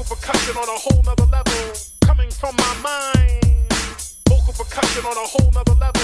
Vocal percussion on a whole nother level. Coming from my mind. Vocal percussion on a whole nother level.